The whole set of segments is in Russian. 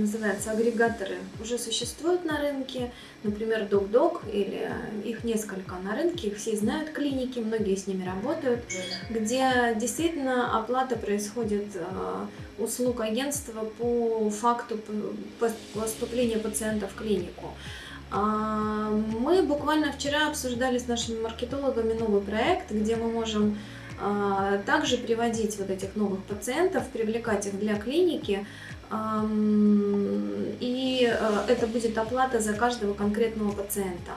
называется, агрегаторы уже существуют на рынке, например, DocDoc или их несколько на рынке, их все знают клиники, многие с ними работают, где действительно оплата происходит э, услуг агентства по факту поступления пациента в клинику. А, мы буквально вчера обсуждали с нашими маркетологами новый проект, где мы можем а, также приводить вот этих новых пациентов, привлекать их для клиники, это будет оплата за каждого конкретного пациента.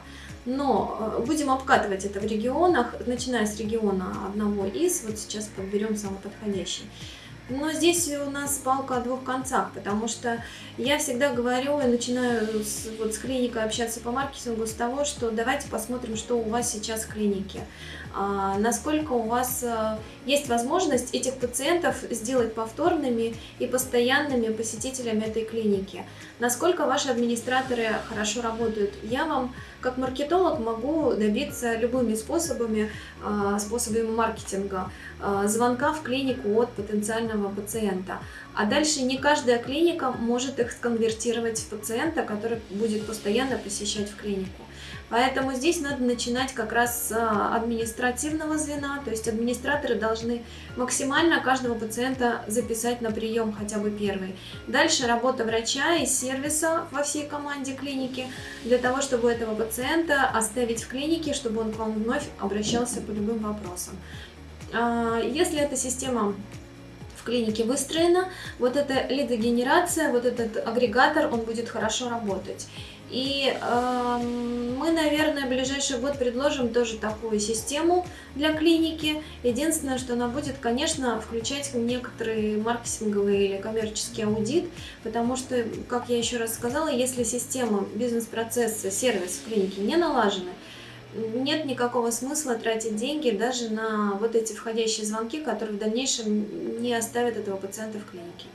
Но будем обкатывать это в регионах, начиная с региона одного из, вот сейчас подберем самый подходящий. Но здесь у нас палка о двух концах, потому что я всегда говорю и начинаю с, вот с клиникой общаться по маркетингу с того, что давайте посмотрим, что у вас сейчас в клинике. А, насколько у вас а, есть возможность этих пациентов сделать повторными и постоянными посетителями этой клиники. Насколько ваши администраторы хорошо работают. Я вам, как маркетолог, могу добиться любыми способами, а, способами маркетинга, звонка в клинику от потенциального пациента. А дальше не каждая клиника может их сконвертировать в пациента, который будет постоянно посещать в клинику. Поэтому здесь надо начинать как раз с а, административного звена, то есть администраторы должны максимально каждого пациента записать на прием хотя бы первый. Дальше работа врача и сервиса во всей команде клиники для того, чтобы этого пациента оставить в клинике, чтобы он к вам вновь обращался по любым вопросам. А, если эта система клинике выстроена, вот эта лидогенерация, вот этот агрегатор, он будет хорошо работать. И э, мы, наверное, в ближайший год предложим тоже такую систему для клиники. Единственное, что она будет, конечно, включать некоторый маркетинговый или коммерческий аудит, потому что, как я еще раз сказала, если система, бизнес-процессы, сервис в клинике не налажены, нет никакого смысла тратить деньги даже на вот эти входящие звонки, которые в дальнейшем не оставят этого пациента в клинике.